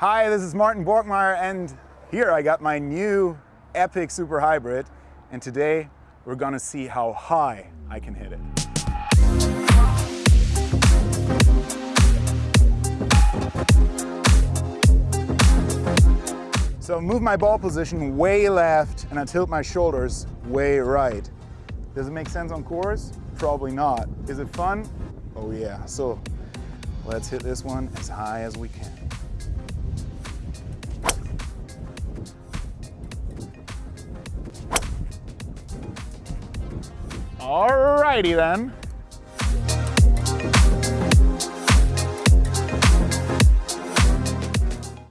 Hi, this is Martin Borgmeier and here I got my new Epic Super Hybrid and today we're gonna see how high I can hit it. So move my ball position way left and I tilt my shoulders way right. Does it make sense on course? Probably not. Is it fun? Oh yeah. So let's hit this one as high as we can. Alrighty then.